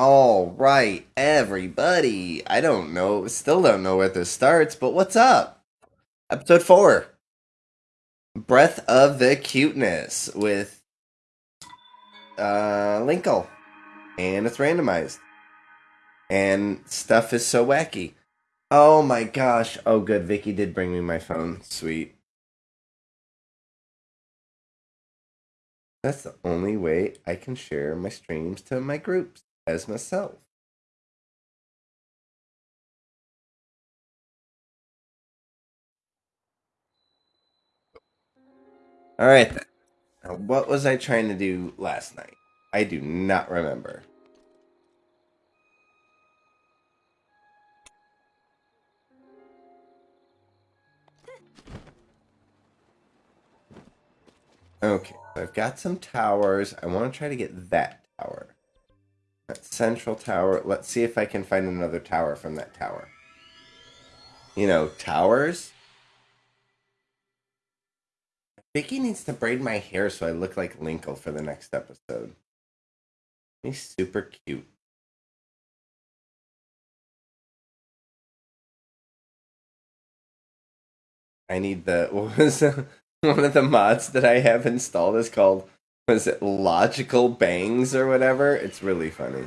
All right, everybody. I don't know, still don't know where this starts, but what's up? Episode 4 Breath of the Cuteness with uh, Linkle. And it's randomized. And stuff is so wacky. Oh my gosh. Oh, good. Vicky did bring me my phone. Sweet. That's the only way I can share my streams to my groups as myself. All right. Then. Now, what was I trying to do last night? I do not remember. Okay, I've got some towers. I want to try to get that tower. Central tower. Let's see if I can find another tower from that tower. You know, towers? Vicky needs to braid my hair so I look like Linkle for the next episode. He's super cute. I need the what was one of the mods that I have installed is called was it logical bangs or whatever? It's really funny.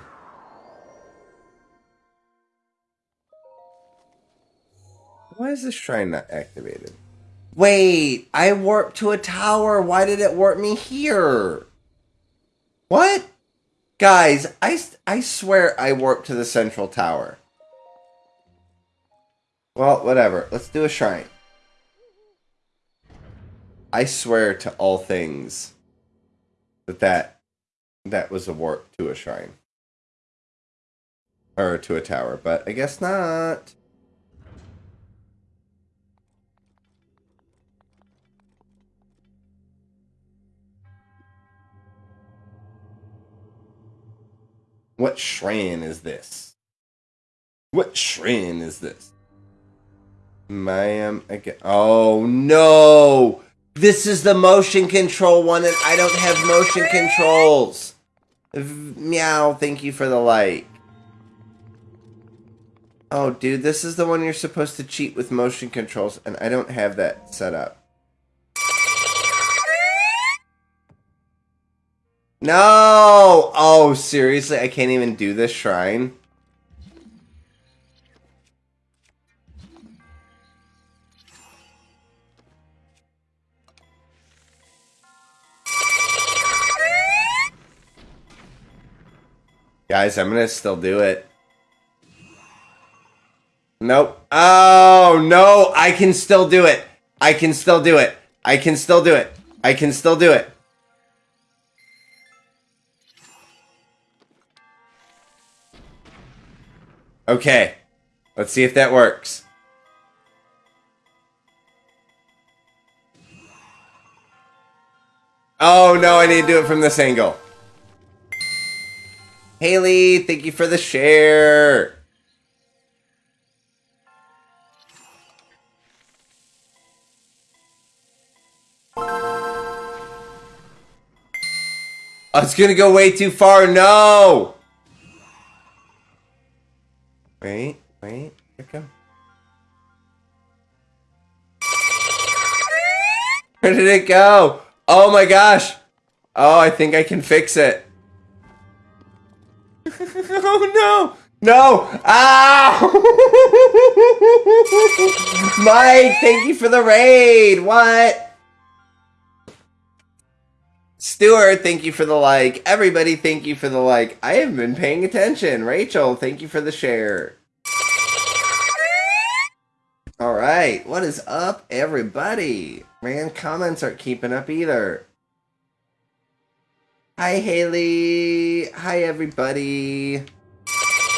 Why is this shrine not activated? Wait, I warped to a tower. Why did it warp me here? What? Guys, I, I swear I warped to the central tower. Well, whatever. Let's do a shrine. I swear to all things that that, that was a warp to a shrine. Or to a tower, but I guess not. What shrine is this? What shrine is this? Myahm Agana. Oh no! This is the motion control one, and I don't have motion controls. Meow, thank you for the like. Oh, dude, this is the one you're supposed to cheat with motion controls, and I don't have that set up. No! Oh, seriously? I can't even do this shrine? Guys, I'm gonna still do it. Nope. Oh, no! I can still do it! I can still do it! I can still do it! I can still do it! Okay. Let's see if that works. Oh, no, I need to do it from this angle. Haley, thank you for the share. Oh, it's gonna go way too far. No! Wait, wait, here it go. Where did it go? Oh my gosh! Oh, I think I can fix it. oh no! No! Ah! Mike, thank you for the raid! What? Stuart, thank you for the like. Everybody, thank you for the like. I have been paying attention. Rachel, thank you for the share. All right, what is up, everybody? Man, comments aren't keeping up either. Hi, Haley. Hi, everybody.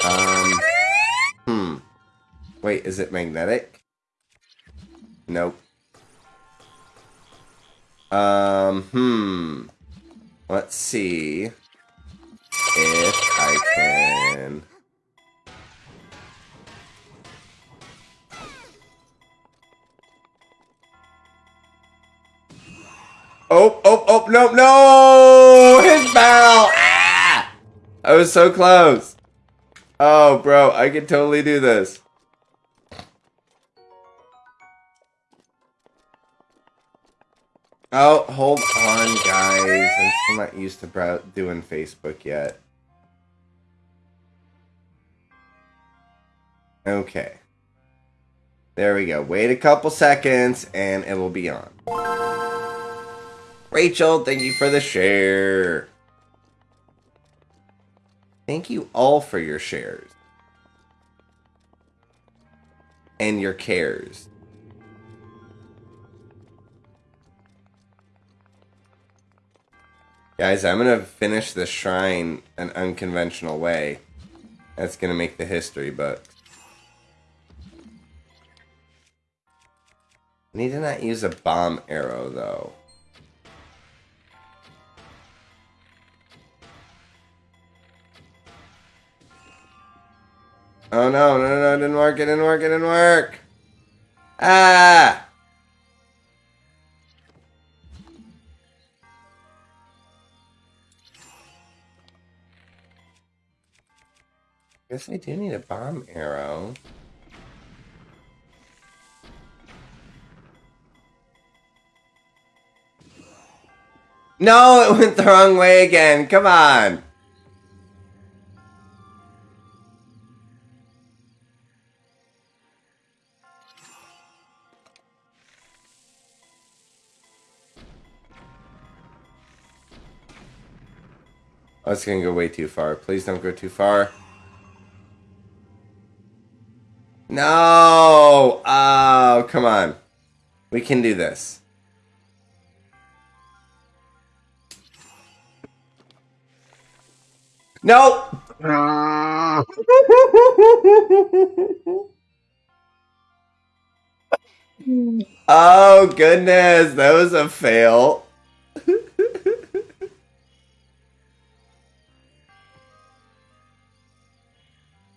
Um, hmm. Wait, is it magnetic? Nope. Um, hmm. Let's see if I can... Oh, oh, oh, no, no! His barrel! Ah! I was so close. Oh, bro, I could totally do this. Oh, hold on, guys. I'm still not used to doing Facebook yet. Okay. There we go. Wait a couple seconds and it will be on. Rachel, thank you for the share. Thank you all for your shares. And your cares. Guys, I'm going to finish the shrine an unconventional way. That's going to make the history books. Need to not use a bomb arrow, though. Oh no, no, no, it didn't work, it didn't work, it didn't work! Ah! Guess I do need a bomb arrow. No, it went the wrong way again. Come on. Oh, it's gonna go way too far. Please don't go too far. No! Oh, come on. We can do this. Nope. Ah. oh goodness, that was a fail.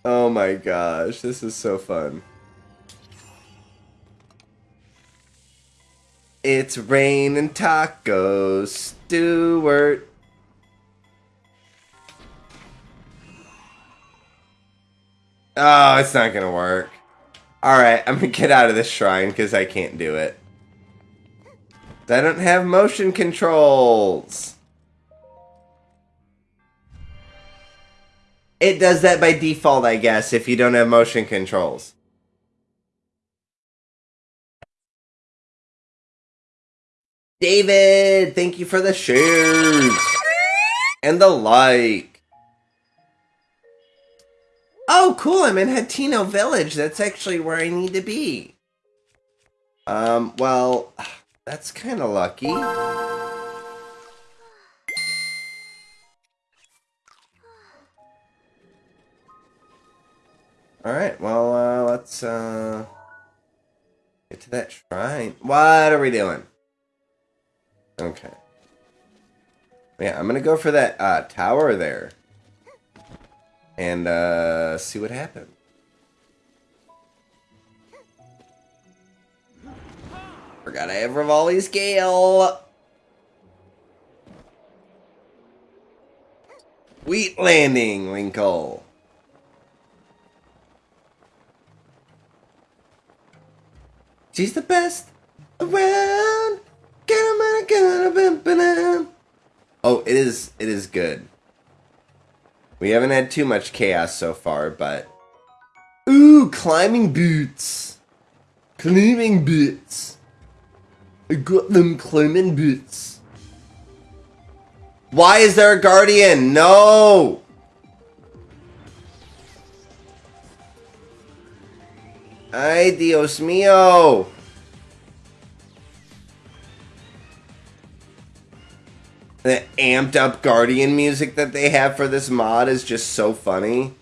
oh my gosh, this is so fun. It's rain and tacos, Stuart. Oh, it's not gonna work. Alright, I'm gonna get out of this shrine because I can't do it. I don't have motion controls. It does that by default, I guess, if you don't have motion controls. David, thank you for the shares and the like. Oh, cool, I'm in Hateno Village. That's actually where I need to be. Um, well, that's kind of lucky. Alright, well, uh, let's, uh, get to that shrine. What are we doing? Okay. Yeah, I'm gonna go for that, uh, tower there and uh, see what happens. Forgot I have Revali's Gale. Wheat Landing, Winkle. She's the best around. Oh, it is. It is good. We haven't had too much chaos so far, but... Ooh, climbing boots! Climbing boots! I got them climbing boots. Why is there a guardian? No! Ay, Dios mío! the amped up Guardian music that they have for this mod is just so funny.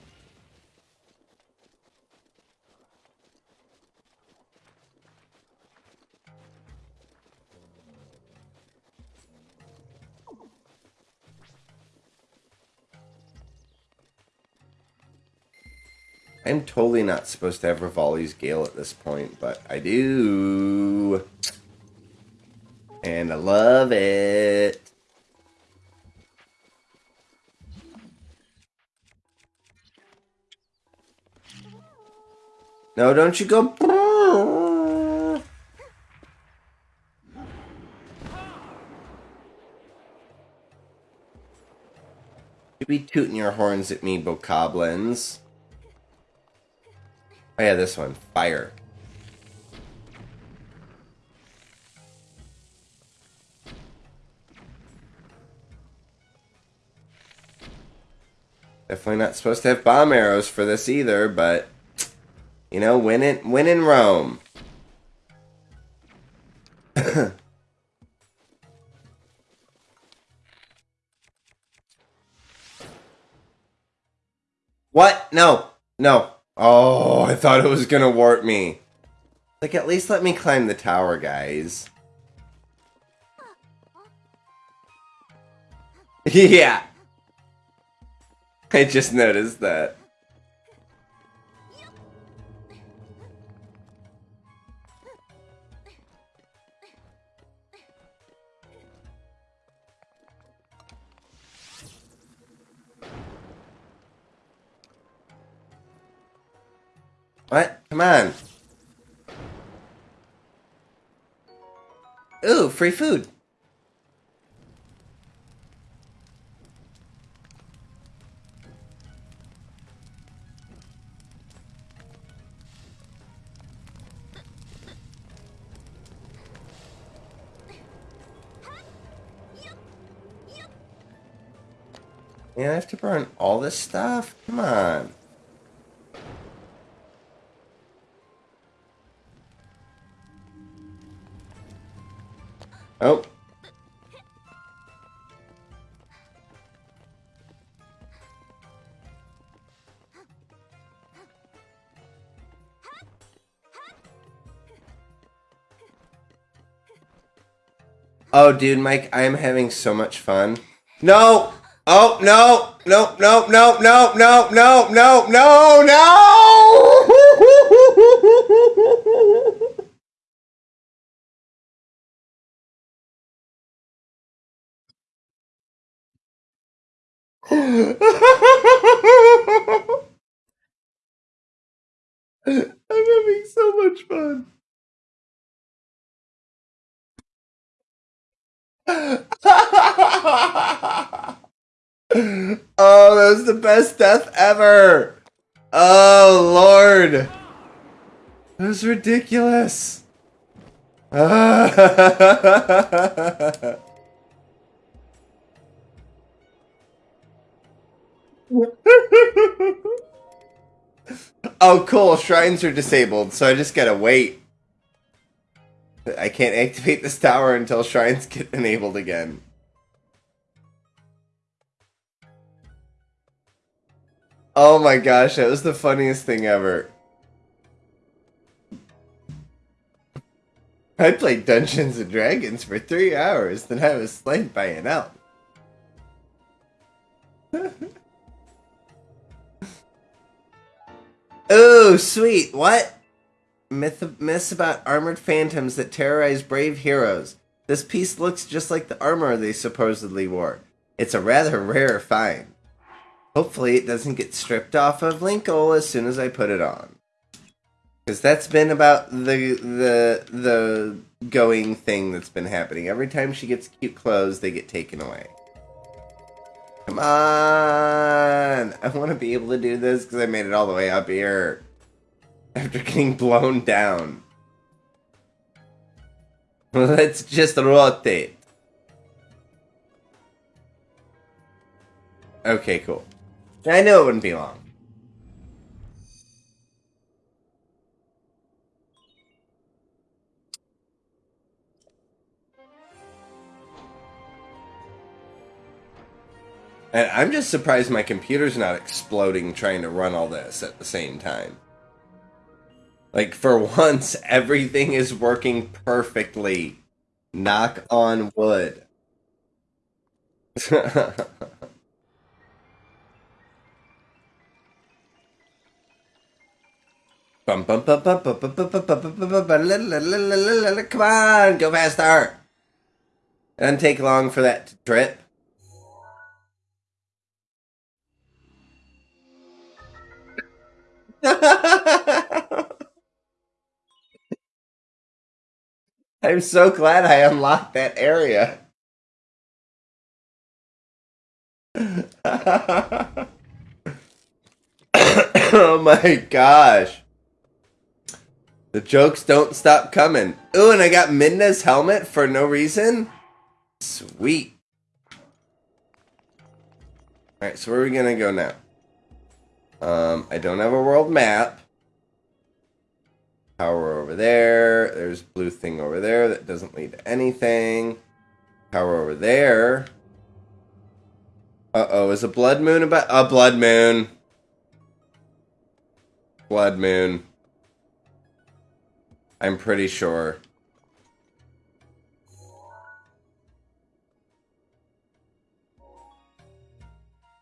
I'm totally not supposed to have Revali's Gale at this point, but I do. And I love it. No, don't you go. You be tooting your horns at me, bokoblins. Oh yeah, this one. Fire. Definitely not supposed to have bomb arrows for this either, but you know, win it win in Rome. what? No. No. Oh, I thought it was gonna warp me. Like, at least let me climb the tower, guys. yeah. I just noticed that. What? Come on. Ooh, free food. Yeah, I have to burn all this stuff? Come on. Oh. Oh, dude, Mike, I am having so much fun. No! Oh, no! No, no, no, no, no, no, no, no, no! I'm having so much fun. oh, that was the best death ever. Oh, Lord. That was ridiculous. oh, cool. Shrines are disabled, so I just gotta wait. I can't activate this tower until shrines get enabled again. Oh my gosh, that was the funniest thing ever. I played Dungeons and Dragons for three hours, then I was slain by an elf. Oh, sweet. What? Myth myths about armored phantoms that terrorize brave heroes. This piece looks just like the armor they supposedly wore. It's a rather rare find. Hopefully it doesn't get stripped off of Linkle as soon as I put it on. Because that's been about the the the going thing that's been happening. Every time she gets cute clothes, they get taken away. Come on! I want to be able to do this because I made it all the way up here. After getting blown down. Let's just rotate. Okay, cool. I know it wouldn't be long. And I'm just surprised my computer's not exploding trying to run all this at the same time. Like, for once, everything is working perfectly. Knock on wood. Come on, go faster. It doesn't take long for that to drip. I'm so glad I unlocked that area. oh my gosh. The jokes don't stop coming. Ooh, and I got Minda's helmet for no reason? Sweet. Alright, so where are we gonna go now? Um, I don't have a world map. Power over there. There's blue thing over there that doesn't lead to anything. Power over there. Uh-oh, is a blood moon about... A blood moon. Blood moon. I'm pretty sure.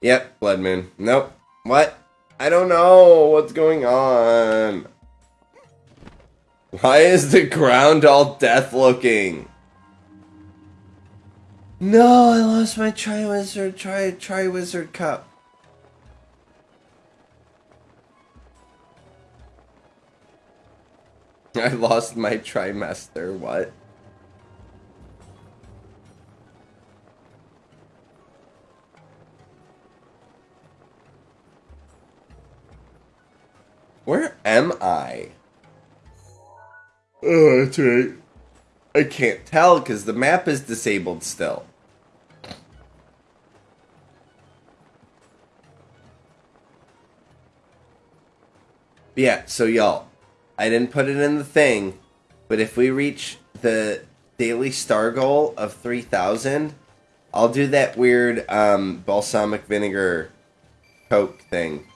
Yep, blood moon. Nope. What? I don't know what's going on. Why is the ground all death looking? No, I lost my Triwizard, Tri Triwizard Cup. I lost my trimester, what? Where am I? Oh, that's right. I can't tell because the map is disabled still. Yeah, so y'all, I didn't put it in the thing, but if we reach the daily star goal of 3,000, I'll do that weird um, balsamic vinegar Coke thing.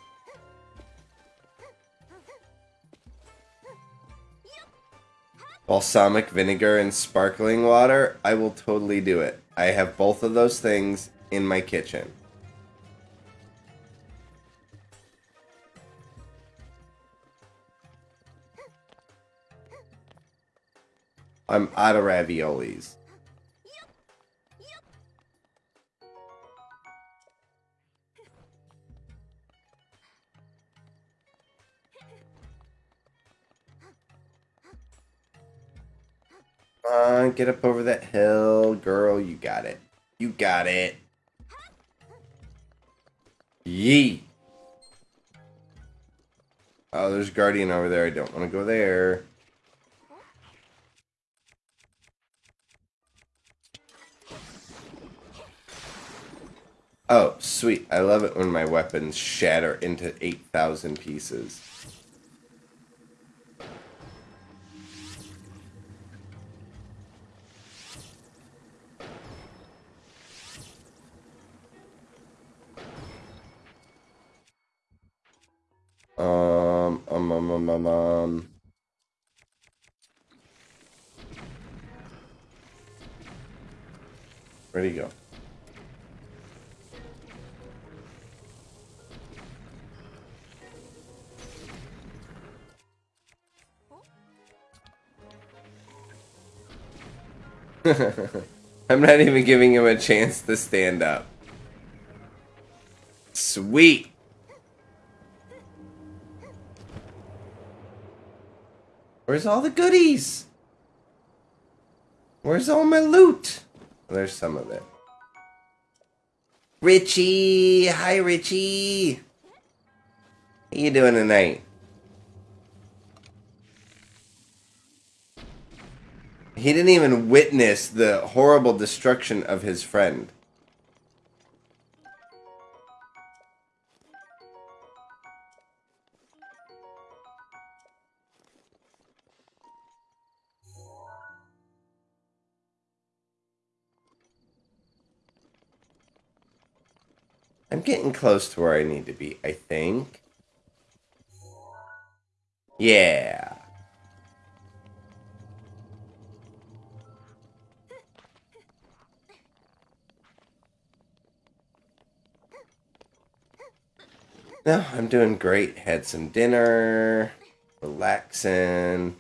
Balsamic vinegar and sparkling water, I will totally do it. I have both of those things in my kitchen. I'm out of raviolis. On, get up over that hill. Girl, you got it. You got it. Yee. Oh, there's Guardian over there. I don't want to go there. Oh, sweet. I love it when my weapons shatter into 8,000 pieces. I'm not even giving him a chance to stand up. Sweet. Where's all the goodies? Where's all my loot? There's some of it. Richie! Hi, Richie! How you doing tonight? He didn't even witness the horrible destruction of his friend. I'm getting close to where I need to be, I think. Yeah. No, I'm doing great. Had some dinner, relaxing.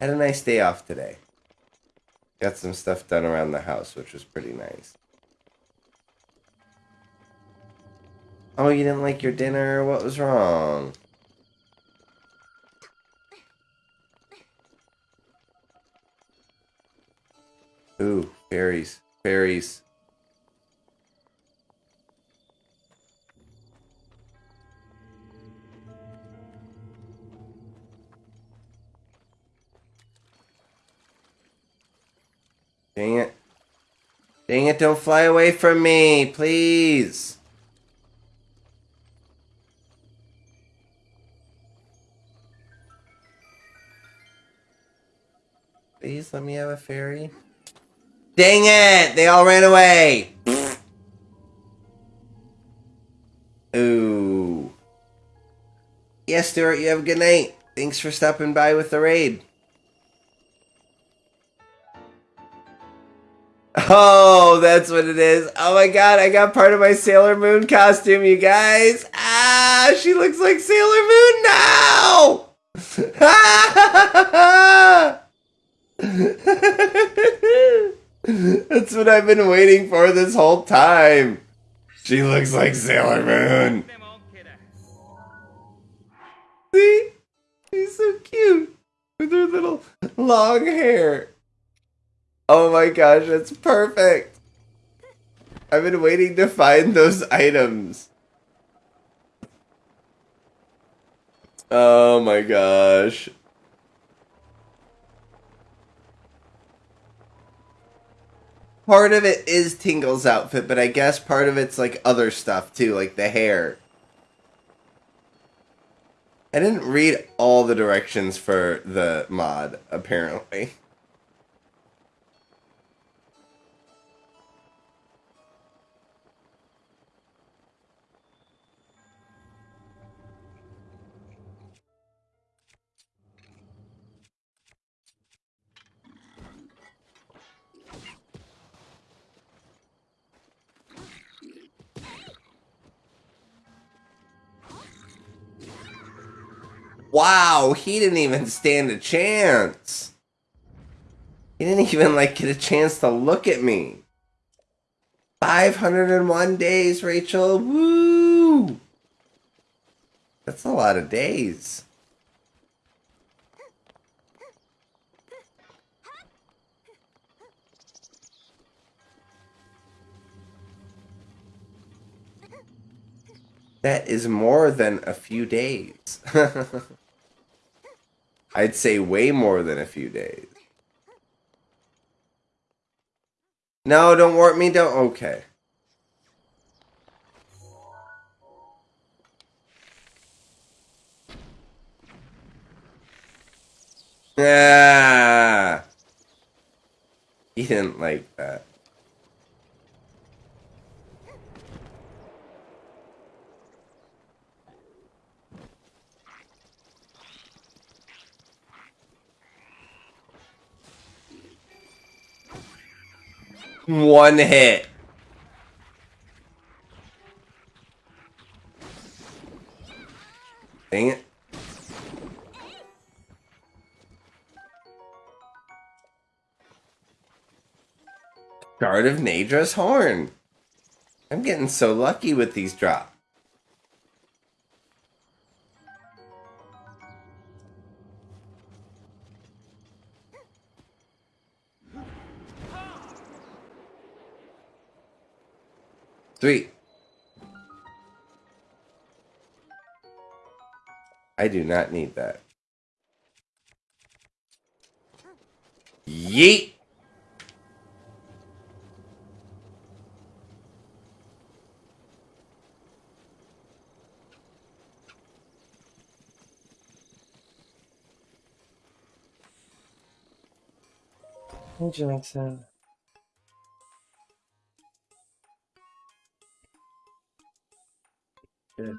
Had a nice day off today. Got some stuff done around the house, which was pretty nice. Oh, you didn't like your dinner? What was wrong? Ooh, fairies. Fairies. Dang it. Dang it, don't fly away from me, please. Please let me have a fairy. Dang it! They all ran away! Ooh. Yes, Stuart, you have a good night. Thanks for stopping by with the raid. Oh, that's what it is. Oh my god, I got part of my Sailor Moon costume, you guys. Ah, she looks like Sailor Moon now! that's what I've been waiting for this whole time. She looks like Sailor Moon. See? She's so cute with her little long hair. Oh my gosh, that's perfect. I've been waiting to find those items. Oh my gosh. Part of it is Tingle's outfit, but I guess part of it's like other stuff too, like the hair. I didn't read all the directions for the mod, apparently. Wow, he didn't even stand a chance. He didn't even like get a chance to look at me. 501 days, Rachel. Woo! That's a lot of days. That is more than a few days. I'd say way more than a few days. No, don't warp me, don't. Okay. Ah. He didn't like that. One hit. Dang it. Shard of Naydra's Horn. I'm getting so lucky with these drops. Three. I do not need that. Yeet! Hey, Jackson. I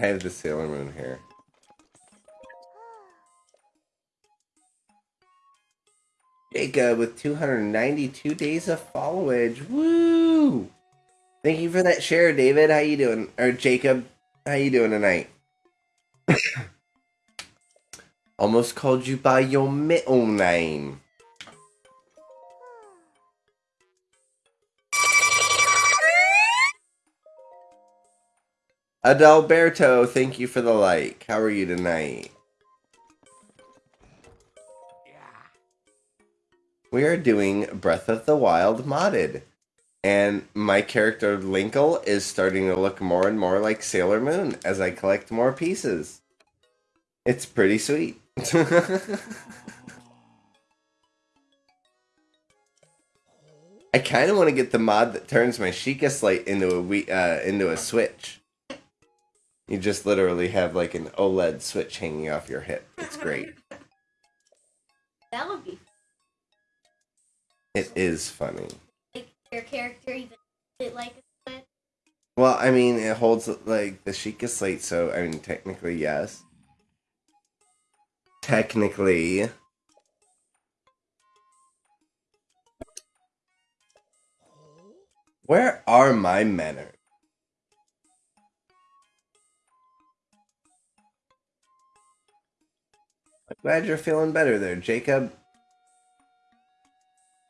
have the Sailor Moon hair. Jacob with 292 days of followage. Woo! Thank you for that share, David. How you doing? Or Jacob, how you doing tonight? Almost called you by your middle name. Adalberto, thank you for the like. How are you tonight? we are doing Breath of the Wild modded. And my character Linkle is starting to look more and more like Sailor Moon as I collect more pieces. It's pretty sweet. I kind of want to get the mod that turns my Sheikah Slate into a we uh, into a switch. You just literally have like an OLED switch hanging off your hip. It's great. That would be It is funny. like your character even it like a switch. Well, I mean, it holds like the Sheikah Slate, so I mean, technically, yes. Technically. Where are my manners? Glad you're feeling better there, Jacob.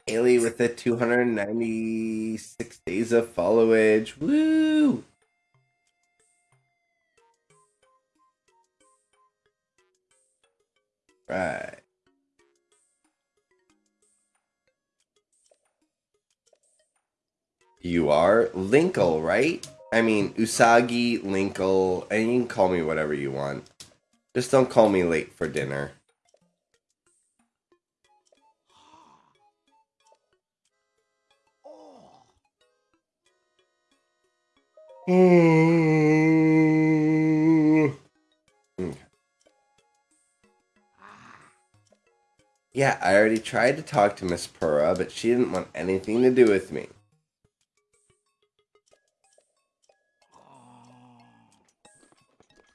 Haley with the 296 days of followage. Woo! Right. You are Linkle, right? I mean, Usagi, Linkle, and you can call me whatever you want. Just don't call me late for dinner. Okay. Yeah, I already tried to talk to Miss Purah, but she didn't want anything to do with me.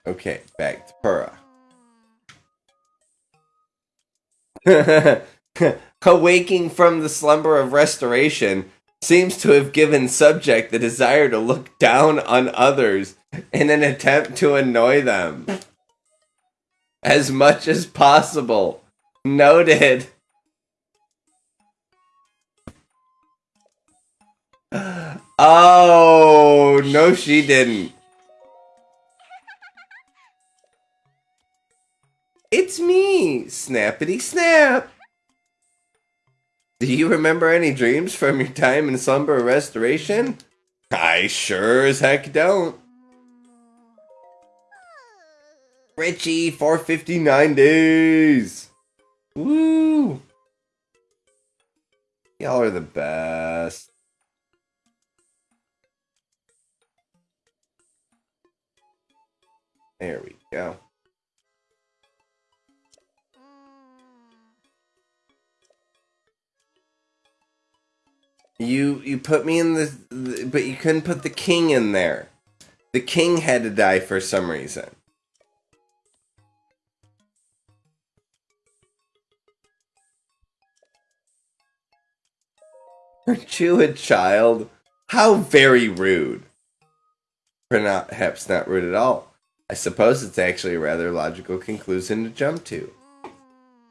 Okay, back to Purah. Awaking from the slumber of restoration seems to have given subject the desire to look down on others in an attempt to annoy them as much as possible. Noted. Oh, no, she didn't. It's me, Snappity Snap. Do you remember any dreams from your time in slumber restoration? I sure as heck don't. Richie, 459 days. Woo. Y'all are the best. There we go. You you put me in the, the but you couldn't put the king in there. The king had to die for some reason. Aren't you a child? How very rude. Perhaps not rude at all. I suppose it's actually a rather logical conclusion to jump to.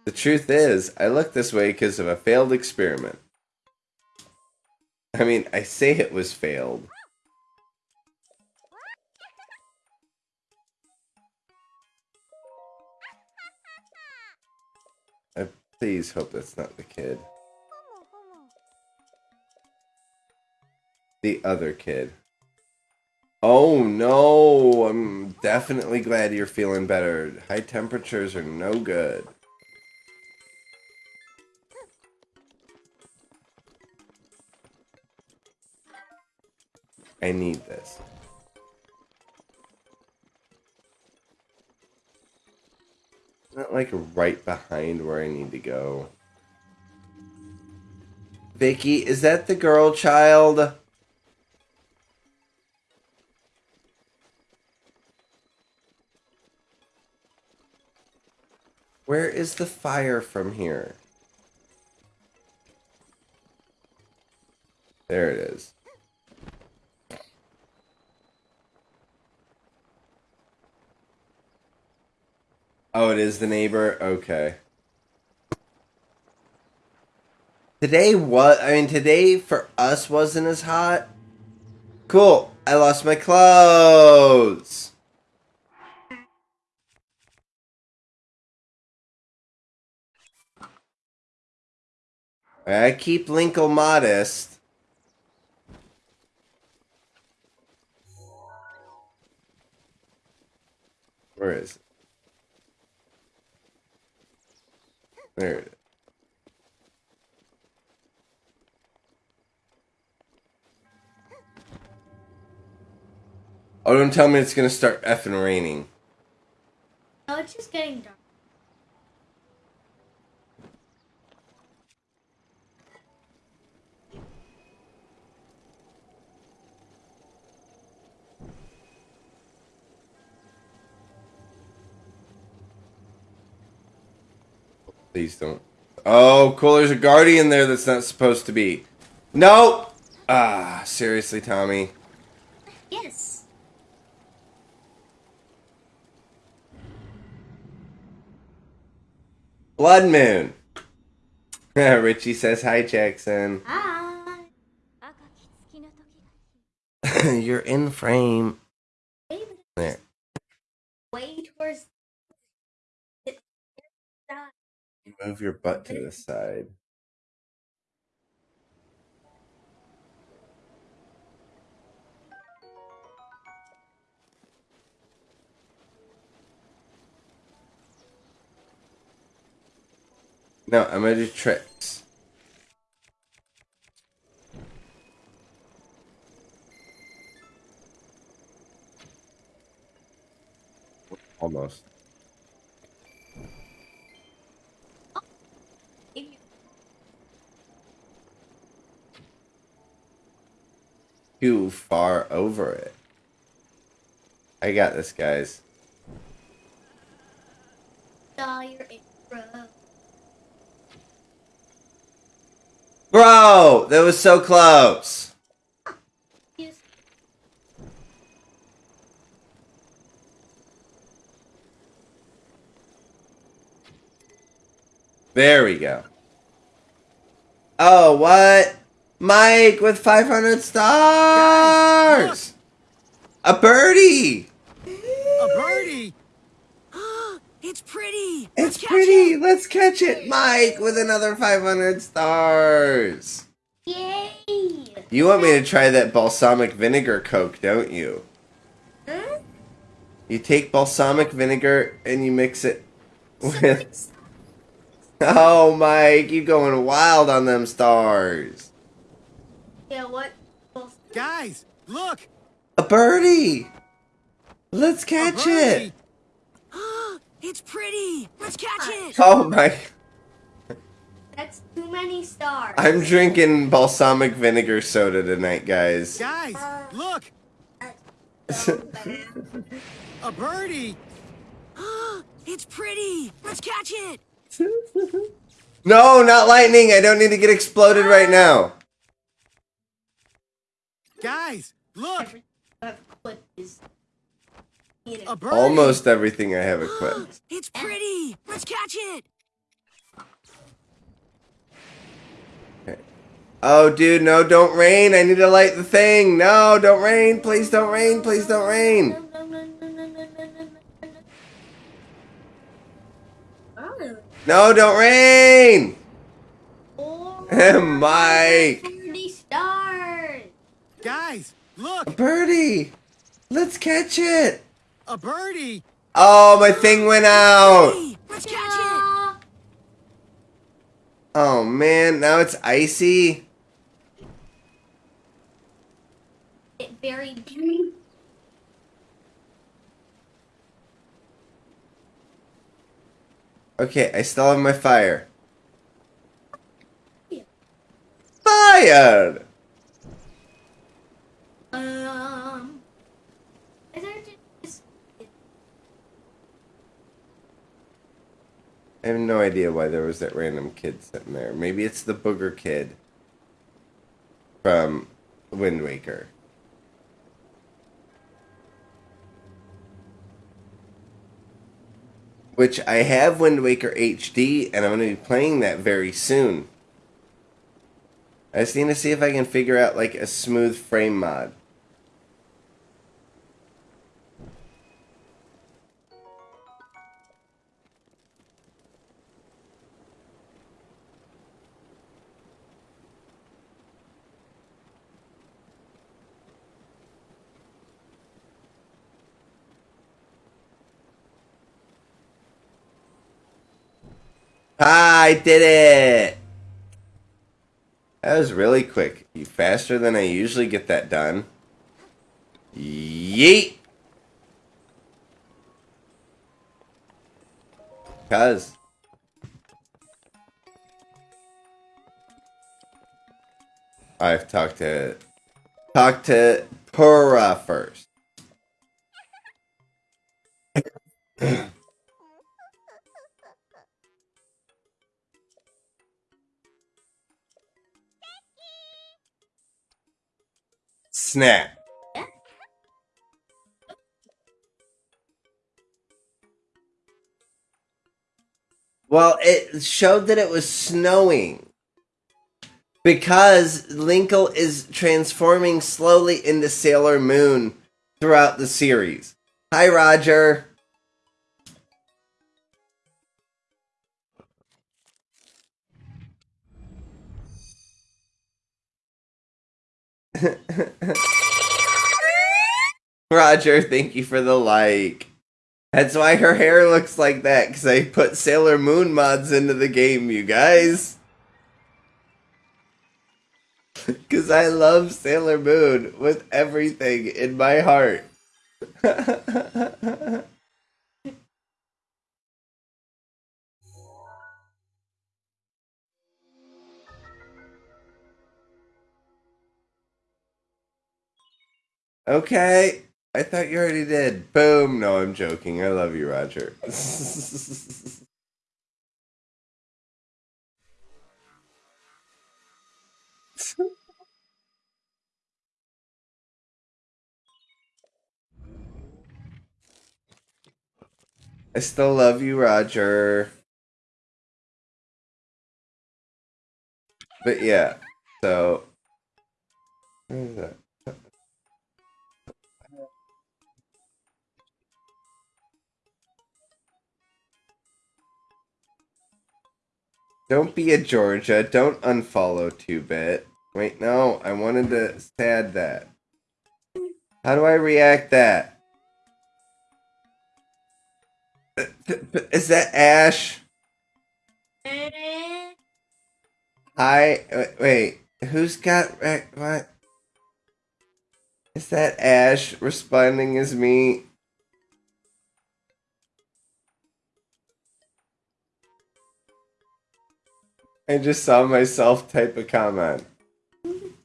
The truth is, I look this way because of a failed experiment. I mean, I say it was failed. I please hope that's not the kid. The other kid. Oh no, I'm definitely glad you're feeling better. High temperatures are no good. I need this. Not like right behind where I need to go. Vicky, is that the girl child? Where is the fire from here? There it is. Oh, it is the neighbor? Okay. Today what I mean today for us wasn't as hot. Cool. I lost my clothes. I keep Linkle modest. Where is it? There it is. Oh, don't tell me it's gonna start effing raining. No, it's just getting dark. Please don't. Oh, cool. There's a guardian there that's not supposed to be. No! Ah, seriously, Tommy. Yes. Blood Moon. Richie says hi, Jackson. Hi. You're in frame. There. Way towards Move your butt to the side. No, I'm gonna do tricks. Almost. If you- Too far over it. I got this, guys. saw your intro. Bro, that was so close. There we go. Oh, what? Mike with 500 stars! A birdie! A birdie! It's pretty. It's pretty! Let's catch it! Mike with another 500 stars! Yay! You want me to try that balsamic vinegar coke, don't you? Huh? You take balsamic vinegar and you mix it with. Oh, Mike, you going wild on them stars. Yeah, what? Guys, look! A birdie! Let's catch birdie! it! It's pretty. Let's catch it. Oh my. That's too many stars. I'm drinking balsamic vinegar soda tonight, guys. Guys, uh, look! Uh, so. A birdie! It's pretty. Let's catch it. No, not lightning! I don't need to get exploded right now. Guys, look! Almost everything I have equipped. it's pretty! Let's catch it! Okay. Oh, dude, no, don't rain. I need to light the thing. No, don't rain. Please don't rain. Please don't rain. No, don't rain! Mike! 40 stars. Guys, look! A Birdie. Let's catch it. A birdie! Oh, my thing went out. Let's catch it. Oh, man. Now it's icy. It buried me. Okay, I still have my fire. Yeah. Um. I just. I have no idea why there was that random kid sitting there. Maybe it's the booger kid from Wind Waker. Which I have Wind Waker HD, and I'm going to be playing that very soon. I just need to see if I can figure out like a smooth frame mod. Ah, I did it! That was really quick. You faster than I usually get that done. Yeet! Cuz. I've talked to talk to Purah first. Snap. Well, it showed that it was snowing. Because Linkle is transforming slowly into Sailor Moon throughout the series. Hi, Roger. Roger, thank you for the like. That's why her hair looks like that, because I put Sailor Moon mods into the game, you guys. Because I love Sailor Moon with everything in my heart. okay. I thought you already did. Boom. No, I'm joking. I love you, Roger. I still love you, Roger. But yeah, so. That? Don't be a Georgia. Don't unfollow 2-Bit. Wait, no. I wanted to sad that. How do I react that? Is that Ash? Hi. Wait. Who's got what? Is that Ash responding as me? I just saw myself type a comment.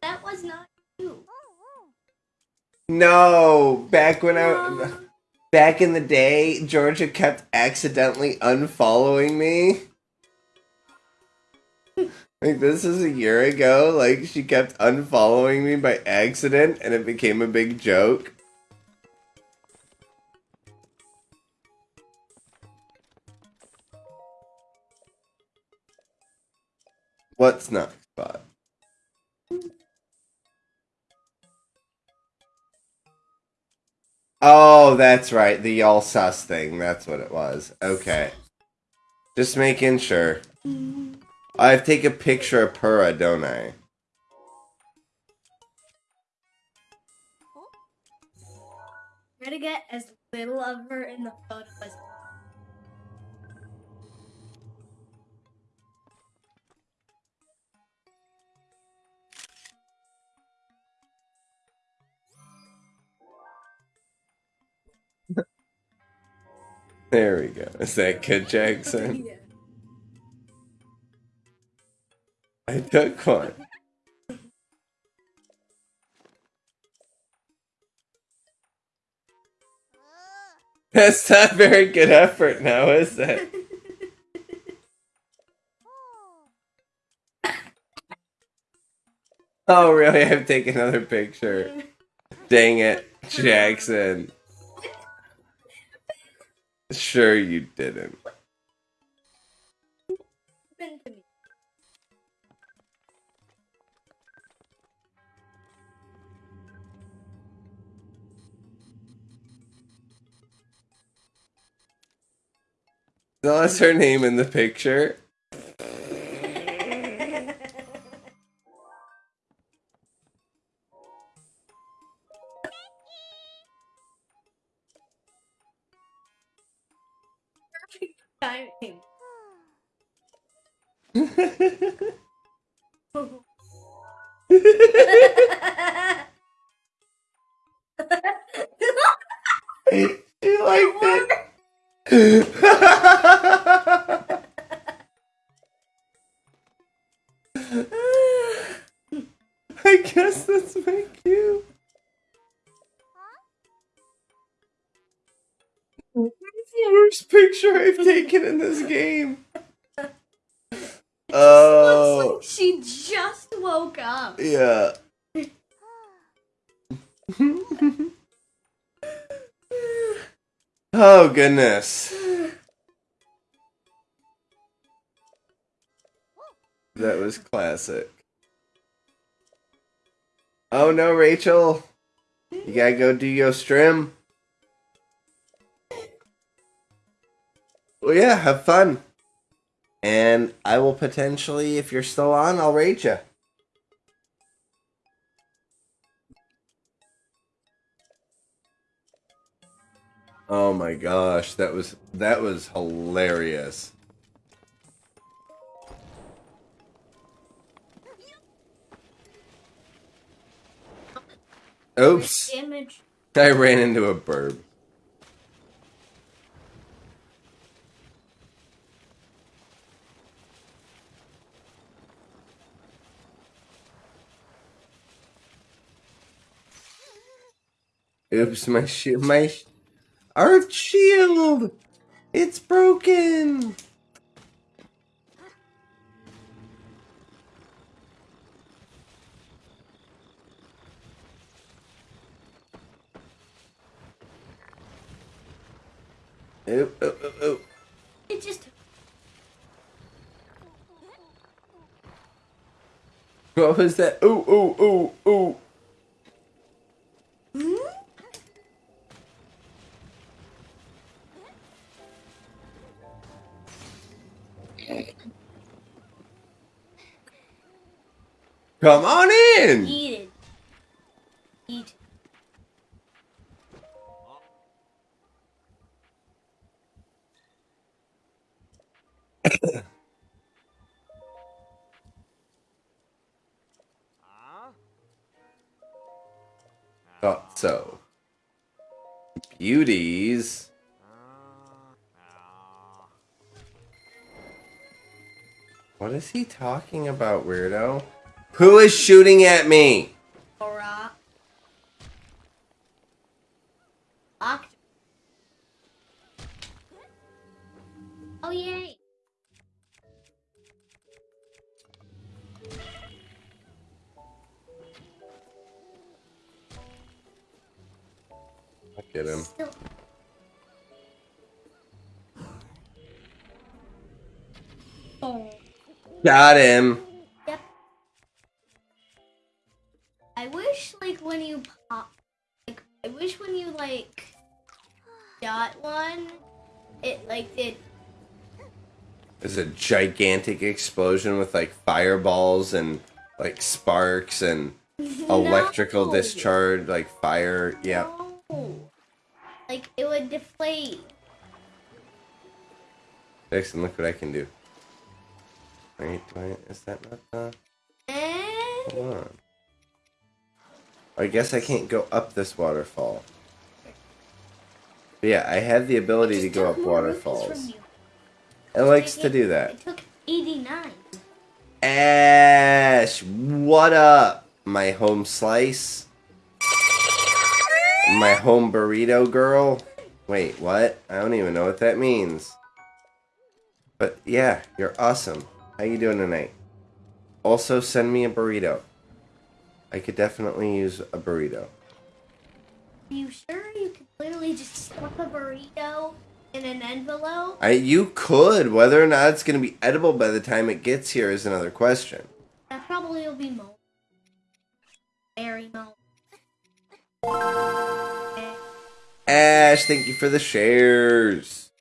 That was not you. No, back when I back in the day, Georgia kept accidentally unfollowing me. Like this is a year ago, like she kept unfollowing me by accident and it became a big joke. What's next, spot? Oh, that's right. The y'all sus thing. That's what it was. Okay. Just making sure. I have take a picture of Purah, don't I? Try to get as little of her in the photo as There we go. Is that Kid Jackson? yeah. I took one. That's not very good effort now, is it? Oh, really? I have to take another picture. Dang it, Jackson. Sure, you didn't. That's her name in the picture. Goodness. That was classic. Oh no, Rachel. You gotta go do your stream. Well, yeah, have fun. And I will potentially, if you're still on, I'll rate you. Oh my gosh, that was that was hilarious. Oops, Damage. I ran into a burb. Oops, my shield, my sh- our shield, it's broken. Oop, oop, oop, oop. It just. What was that? Ooh, ooh, ooh, ooh. Come on in. Eat it. Eat. Thought oh, so. Beauties. What is he talking about, weirdo? Who is shooting at me? Oh yay! Look at him. Um. Still. Got him. Gigantic explosion with like fireballs and like sparks and electrical No. discharge, like fire. Yep. No. Like it would deflate. Jackson, look what I can do. Wait, I, is that not the? Hold on. I guess I can't go up this waterfall. But yeah, I have the ability to go up waterfalls. It likes to do that. It took 89. Ash, what up? My home slice? My home burrito girl? Wait, what? I don't even know what that means. But yeah, you're awesome. How you doing tonight? Also, send me a burrito. I could definitely use a burrito. Are you sure you could literally just stuff a burrito in an envelope? I you could. Whether or not it's going to be edible by the time it gets here is another question. That probably will be mo. Very mo. Ash, thank you for the shares.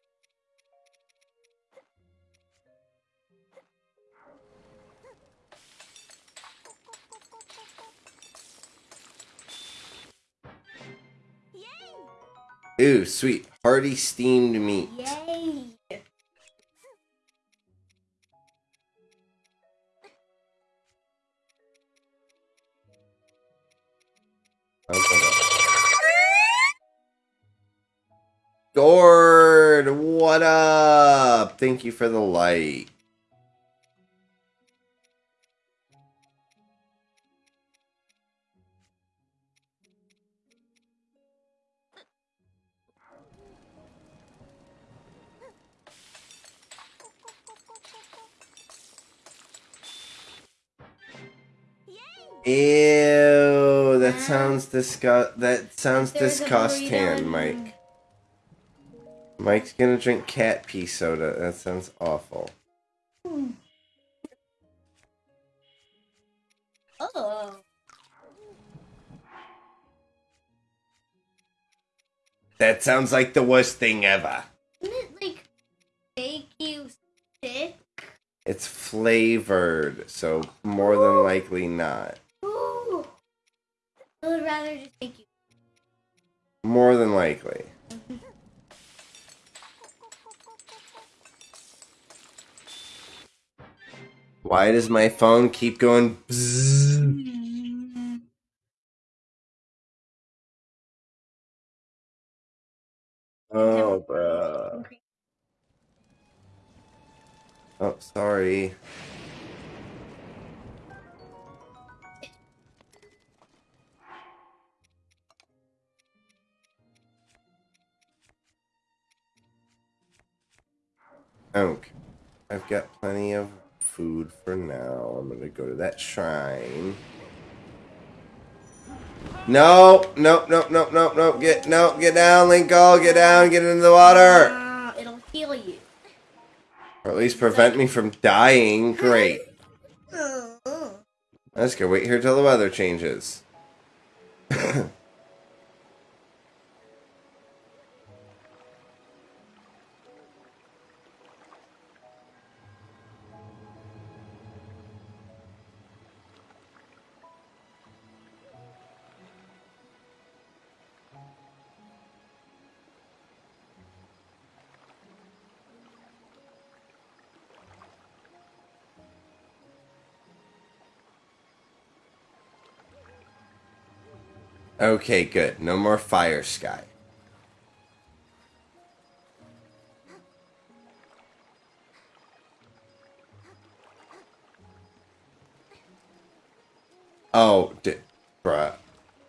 Ooh, sweet. Party steamed meat. Yay! Gord, what up? Thank you for the like. Ew, that sounds disgust. That sounds disgusting, Mike. Mike's gonna drink cat pee soda. That sounds awful. Hmm. Oh. That sounds like the worst thing ever. Doesn't it like make you sick? It's flavored, so more than likely not. I would rather just make you. More than likely. Why does my phone keep going? bzzz? Oh, bruh. Oh, sorry. Okay. I've got plenty of food for now. I'm gonna go to that shrine. No, no, no, no, no, no, get no, get down, Linko, get down, get into the water. Ah, it'll heal you. Or at least prevent me from dying. Great. That's good. Wait here till the weather changes. Okay, good. No more fire sky. Oh, d- bruh.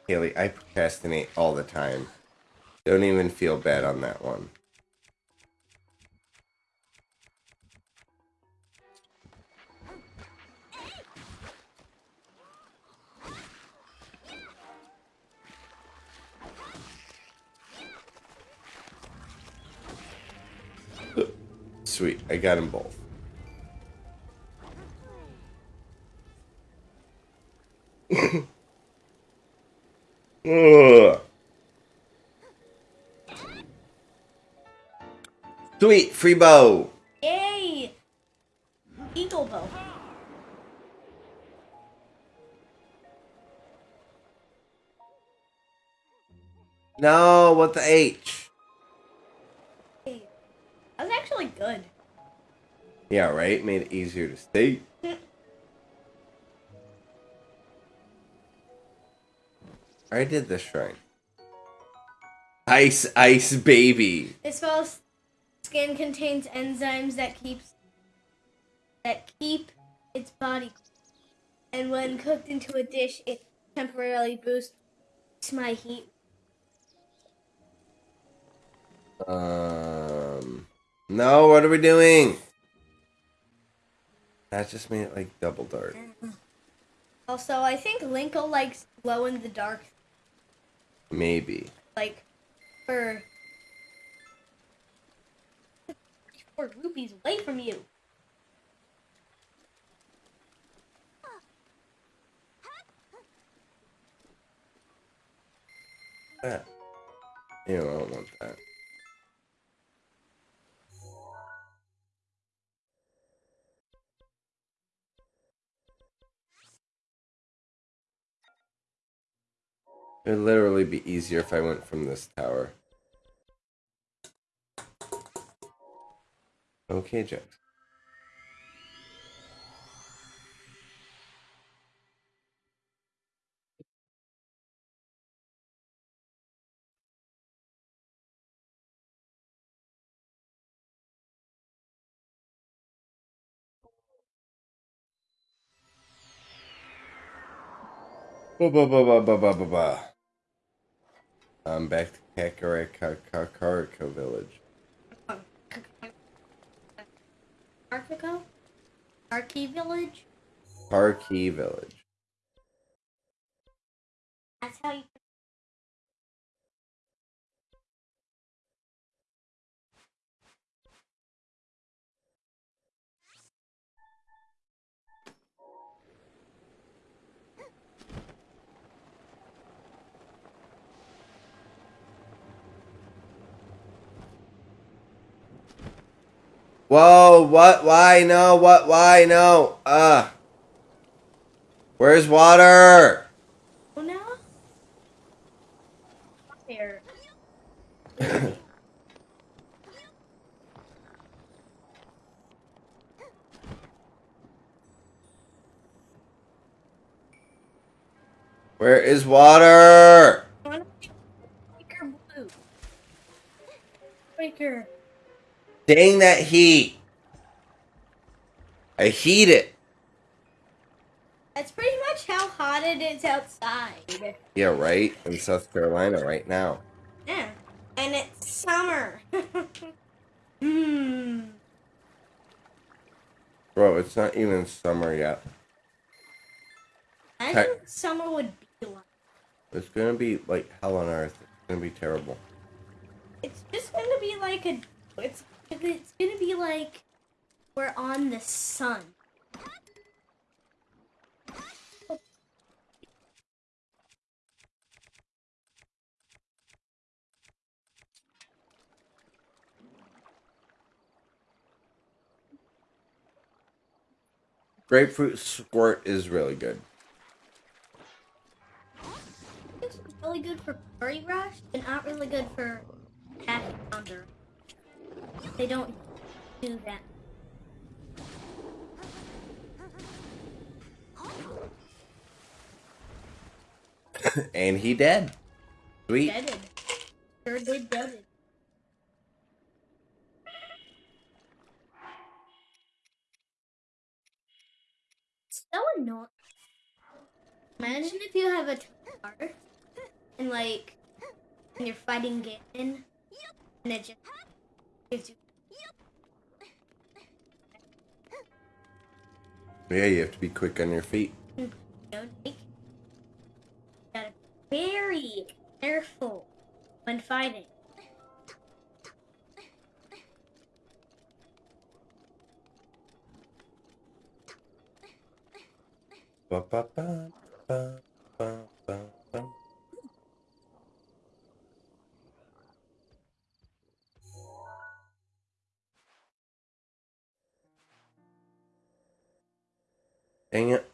Haley, I procrastinate all the time. Don't even feel bad on that one. Sweet, I got them both. Ugh. Sweet, free bow. Yay! Eagle bow. No, what the H? That was actually good. Yeah, right? Made it easier to stay. I did this shrine. Ice, ice, baby. This spell's skin contains enzymes that keeps that keep its body cool. and when cooked into a dish it temporarily boosts my heat. Um, no, what are we doing? That just made it like double dark. Mm-hmm. Also, I think Linko likes glow in the dark Maybe. like for four rupees away from you. Ah. That. Ew, I don't want that. It would literally be easier if I went from this tower. Okay, Jack. Ba ba ba ba ba ba ba ba. I'm back to Kakariko Village. Arkico? Arky Village? Parkey Village. That's how you. Whoa, what? Why? No, what? Why? No. Uh. Where's water? Oh? Here. Where is water? I wanna make her blue. Breaker. Dang that heat. I heat it. That's pretty much how hot it is outside. Yeah, right? In South Carolina right now. Yeah. And it's summer. Hmm. Bro, it's not even summer yet. I think summer would be like. It's gonna be like hell on earth. It's gonna be terrible. It's just gonna be like a. It's it's gonna be like we're on the sun. Grapefruit squirt is really good. It's really good for Curry Rush, and not really good for Happy Pounder. They don't do that. and he dead. Sweet. Deaded. Sure did deaded. So annoying. Imagine if you have a tar and like and you're fighting Ganon and it just Yeah, you have to be quick on your feet. you know, like, gotta be very careful when fighting. Ba, ba, ba, Dang it.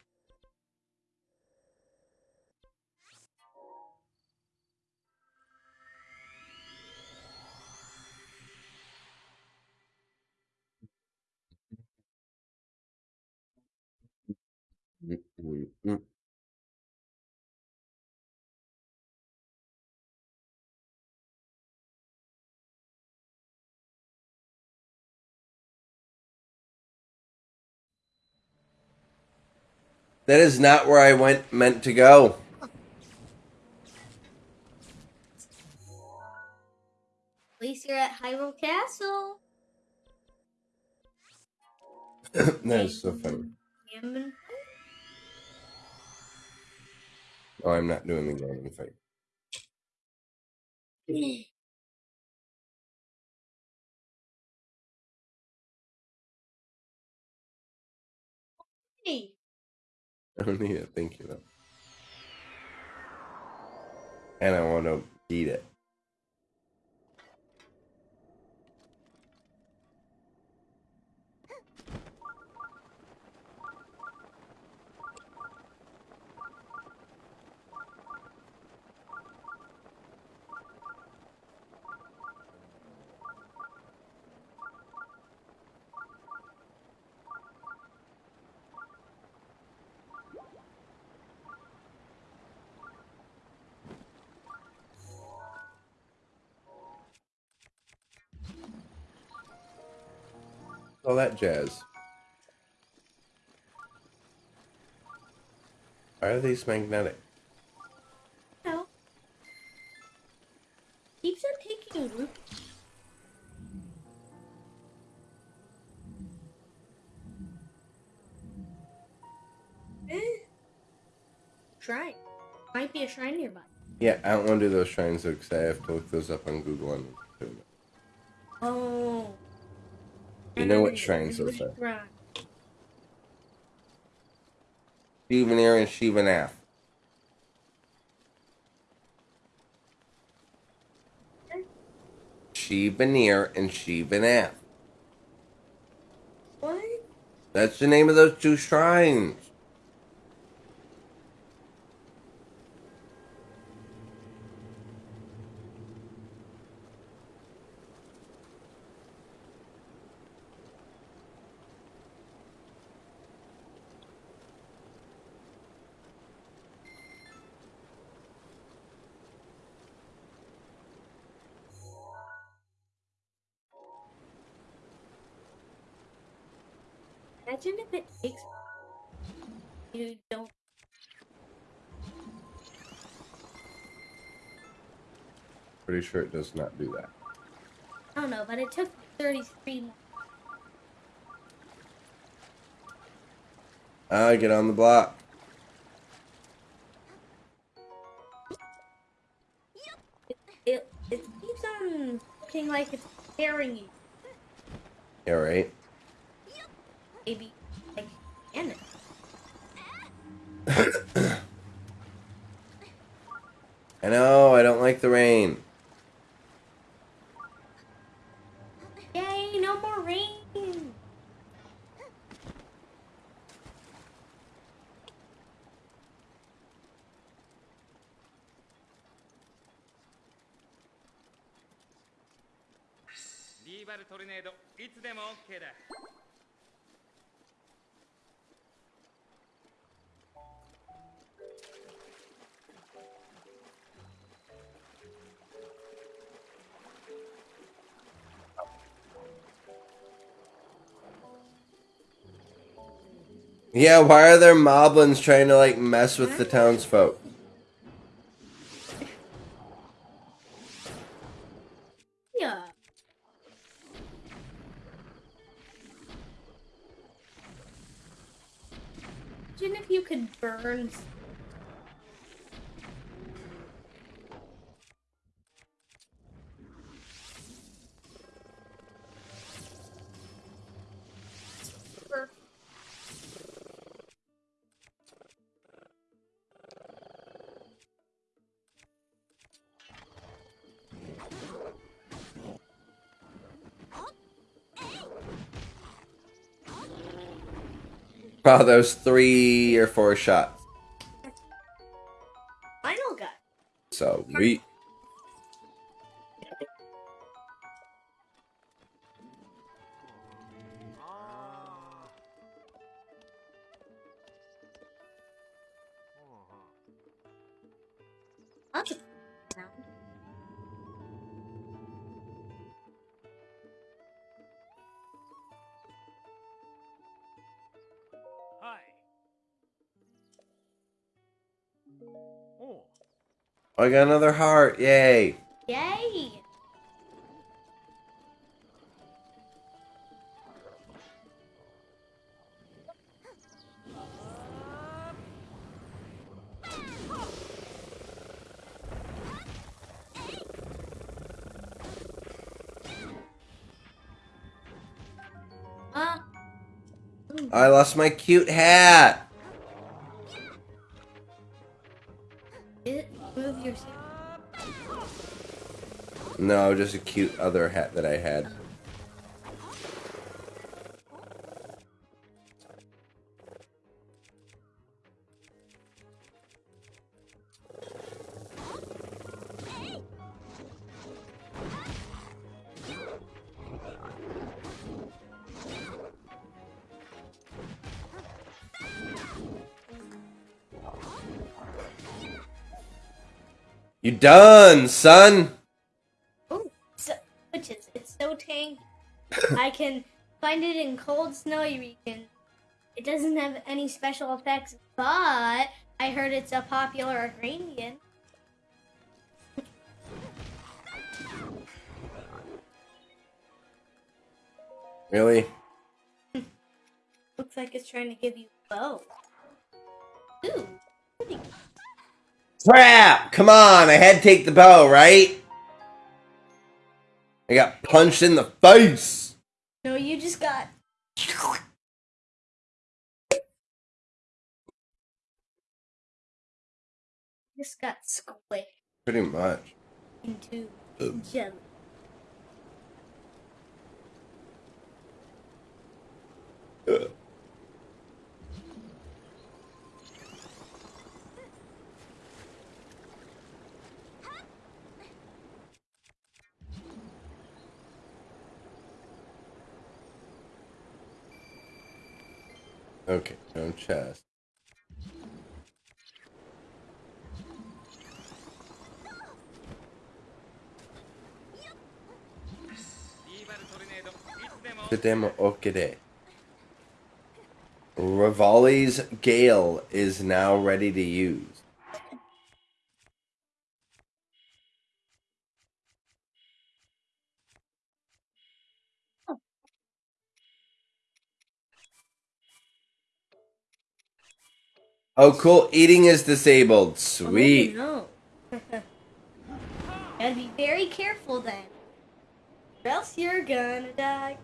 That is not where I went meant to go. At least you're at Hyrule Castle. that is so funny. Ganon. Oh, I'm not doing the Ganon fight. I don't need it. Thank you, though. And I want to eat it. all that jazz. Are these magnetic? No. Keeps on taking a loop. Eh. Shrine. Might be a shrine nearby. Yeah, I don't want to do those shrines though, because I have to look those up on Google and know what shrines those are. Shrine. Shivanir and Shivanath. Shivanir and Shivanath. What? That's the name of those two shrines. Sure it does not do that. I don't know, but it took 33 more. Ah, get on the block. It, it keeps on looking like it's scaring you. Yeah, right. Maybe like in it. I know, I don't like the rain. Yeah, why are there moblins trying to like mess with the townsfolk? Wow, those three or four shots. Final guy. So we I got another heart. Yay. Yay! Uh, I lost my cute hat. No, just a cute other hat that I had. You done, son? It doesn't have any special effects, but I heard it's a popular ingredient. Really? Looks like it's trying to give you a bow. Ooh. Crap! Come on, I had to take the bow, right? I got punched in the face. No, you just got. Just got squished Pretty much. into Ugh. jelly. Ugh. Okay, no chest. Demo Okide. Revali's Gale is now ready to use. Oh, cool. Eating is disabled. Sweet. Oh, no. Gotta be very careful then. Or else you're gonna die.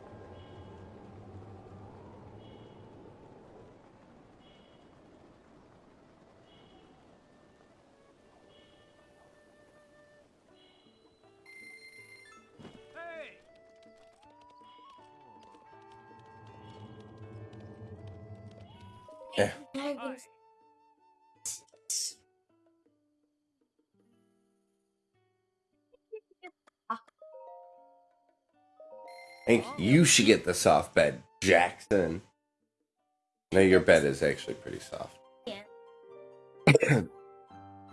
Yeah. I think you should get the soft bed, Jackson. No, your bed is actually pretty soft. Yeah.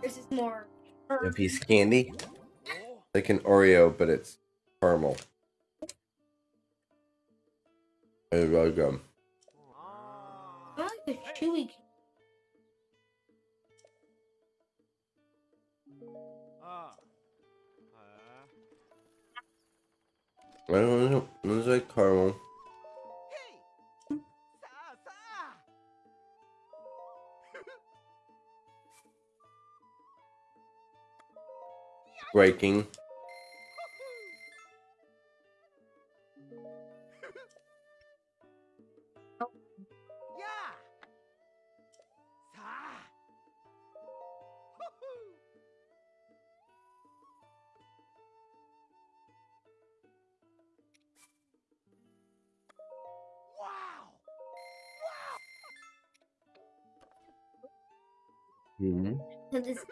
This is more. A piece of candy, like an Oreo, but it's caramel. It's really good. Chewy. Ah. I don't know. It's like caramel. Breaking.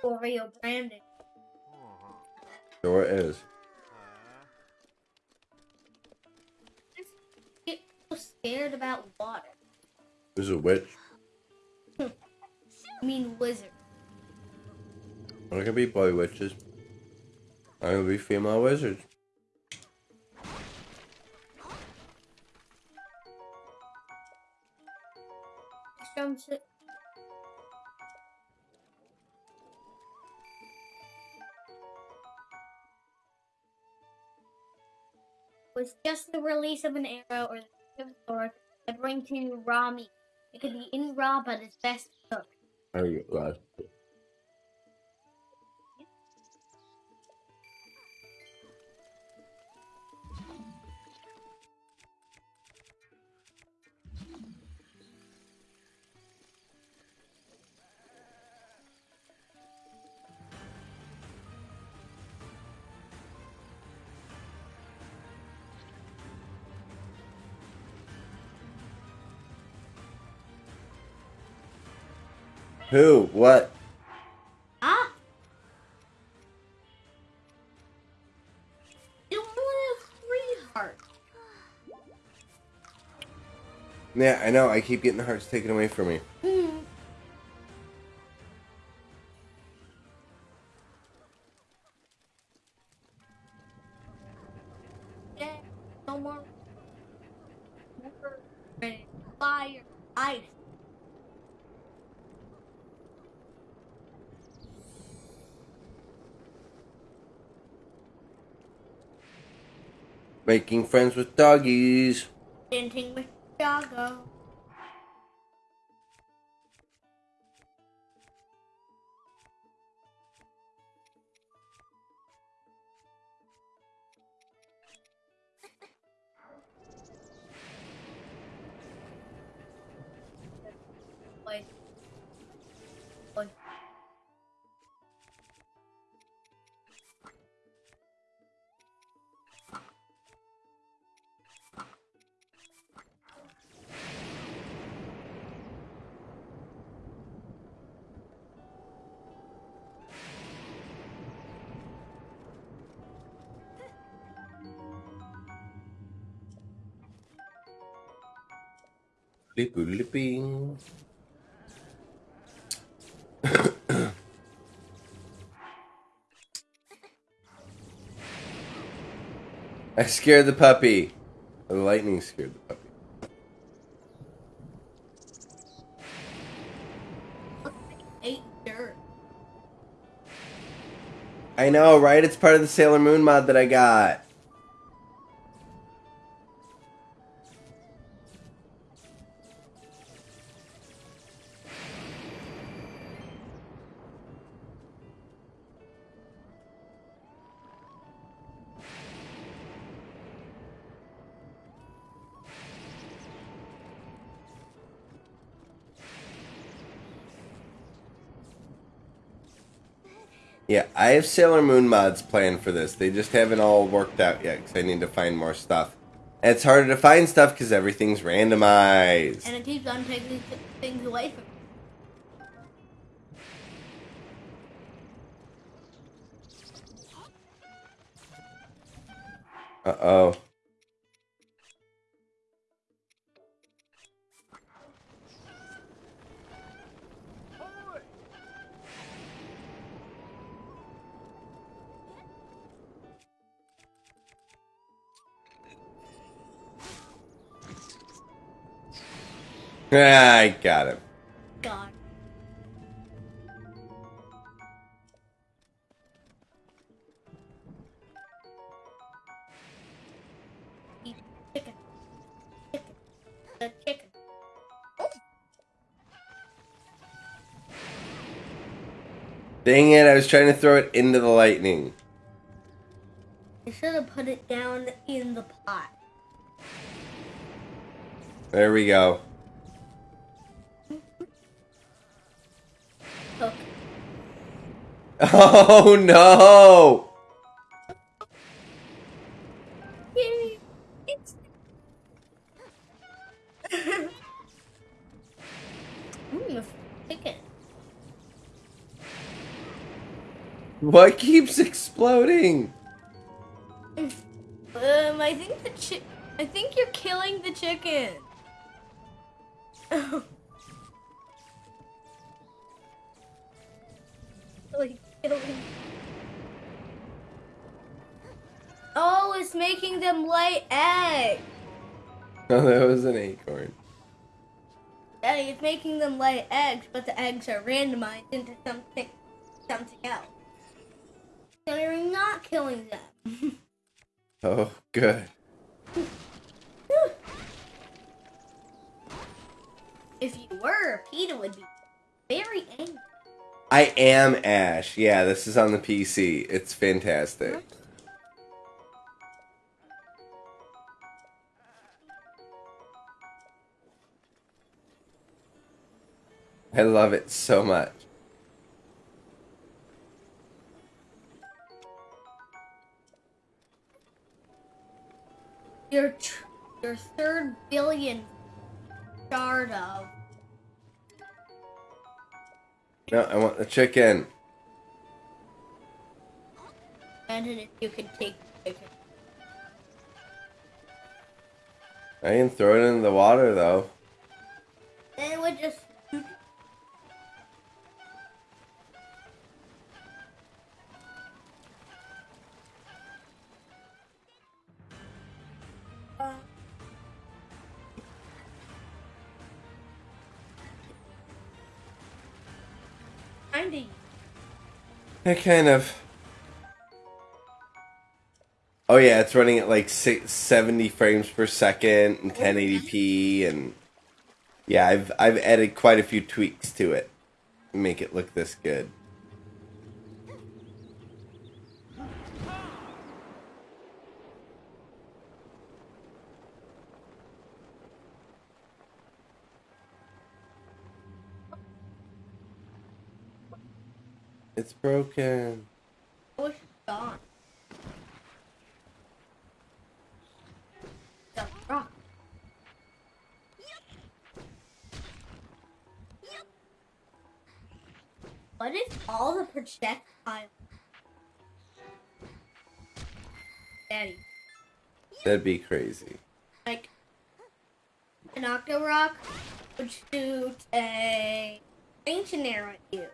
Oreo branding. Sure is. Get so scared about water. There's a witch. I mean wizard. I can be boy witches. I can be female wizards. Was the release of an arrow or the sword that bring to raw meat. It could be in raw, but it's best cooked. There you go. Who? What? Ah! You three hearts. Yeah, I know. I keep getting the hearts taken away from me. Making friends with doggies. Dancing with Doggo. I scared the puppy. The lightning scared the puppy. Dirt. I know, right? It's part of the Sailor Moon mod that I got. Sailor Moon mods planned for this. They just haven't all worked out yet because I need to find more stuff. And it's harder to find stuff because everything's randomized. And it keeps on taking things away from me. Uh oh. I got him. God. Chicken. The chicken. Dang it, I was trying to throw it into the lightning. You should have put it down in the pot. There we go. Oh no! What keeps exploding? Um, I think the I think you're killing the chicken. like Oh, it's making them lay eggs. Oh, that was an acorn. Daddy, it's making them lay eggs, but the eggs are randomized into something, something else. So you're not killing them. Oh, good. If you were, Peter would be very angry. I am Ash. Yeah, this is on the PC. It's fantastic. I love it so much. Your your third billion of No, I want the chicken. imagine if you could take the chicken. I can throw it in the water though. Then it would just I kind of. Oh yeah, it's running at like six, 70 frames per second and 1080p and yeah, I've I've added quite a few tweaks to it to make it look this good. It's broken. I wish it's gone. The rock. What if all the projectiles? Daddy, That'd be crazy. like an Octorok would shoot a ancient arrow at you.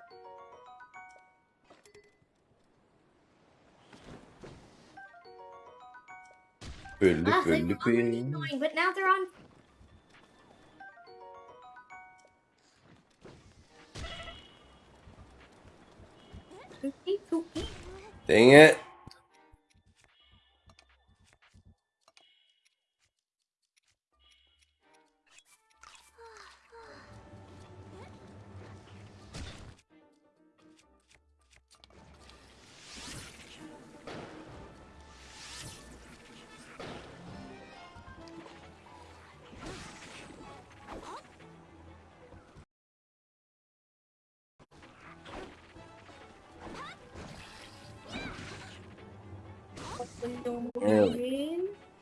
Ah, they were already annoying, but now they're on. Dang it.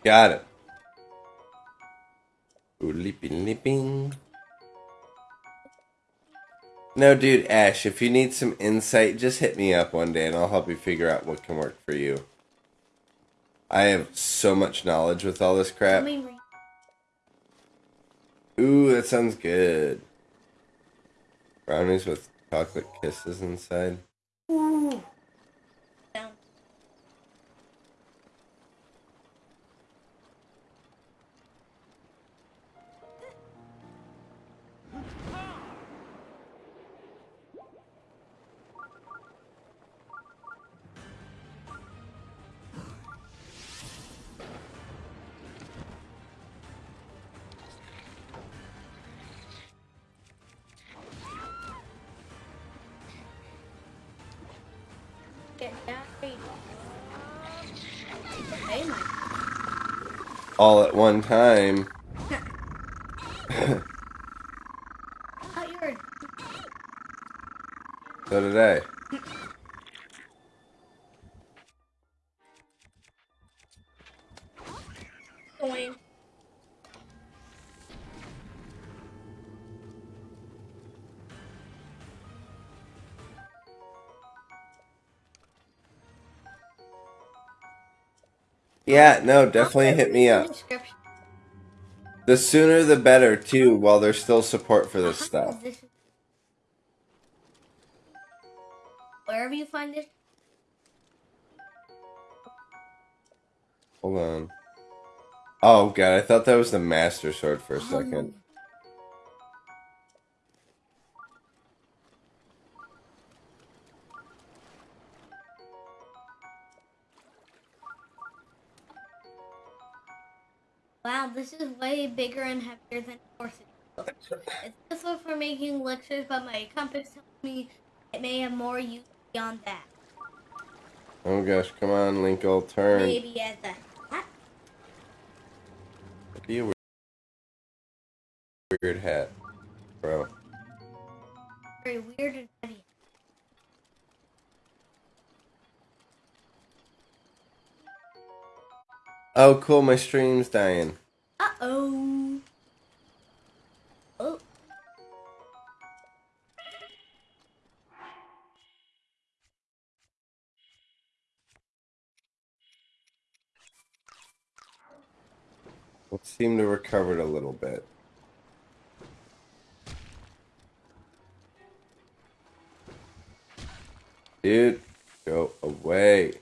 Got it. Ooh, leaping, leaping. No, dude, Ash, if you need some insight, just hit me up one day and I'll help you figure out what can work for you. I have so much knowledge with all this crap. Ooh, that sounds good. Brownies with chocolate kisses inside. ooh. All at one time. I thought you were So did I. Yeah, no, definitely hit me up. The sooner the better, too, while there's still support for this Uh-huh, stuff. Wherever you find it, Hold on. Oh, God, I thought that was the Master Sword for a second. Bigger and heavier than horses. It's useful for making elixirs, but my compass tells me it may have more use beyond that. Oh, gosh, come on, Linkle, turn. Maybe as a hat. Be a weird, weird hat, bro. Very weird and heavy. Oh, cool, my stream's dying. Uh oh. Oh. It seemed to recovered a little bit. Dude, go away.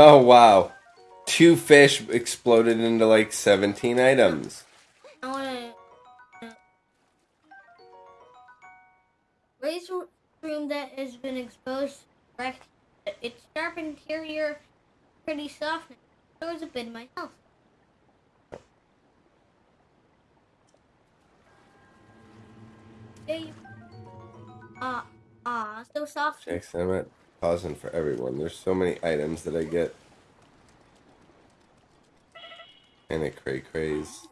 Oh wow. Two fish exploded into like 17 items. I wanna. Uh, razor room that has been exposed. Its sharp interior, pretty soft. There was a bit in my. Hey. Ah, ah, so soft. Next time pausing for everyone. There's so many items that I get. And it cray craze.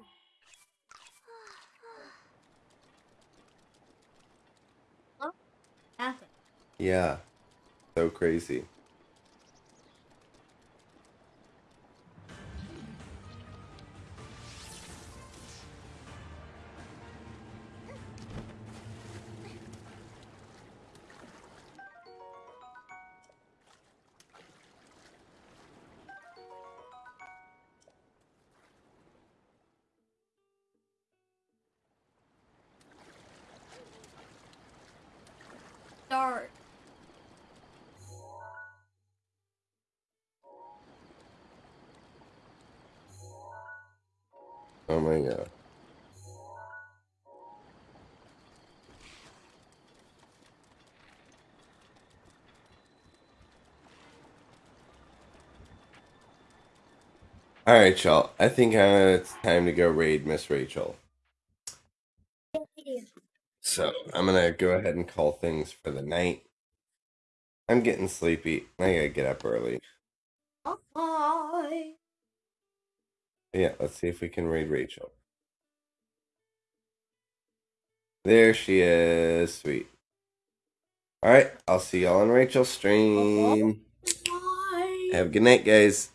Yeah. So crazy. All right, y'all. I think uh, it's time to go raid Miss Rachel. So I'm gonna go ahead and call things for the night. I'm getting sleepy. I gotta get up early. Bye. Yeah, let's see if we can raid Rachel. There she is. Sweet. All right, I'll see y'all on Rachel's stream. Bye. Have a good night, guys.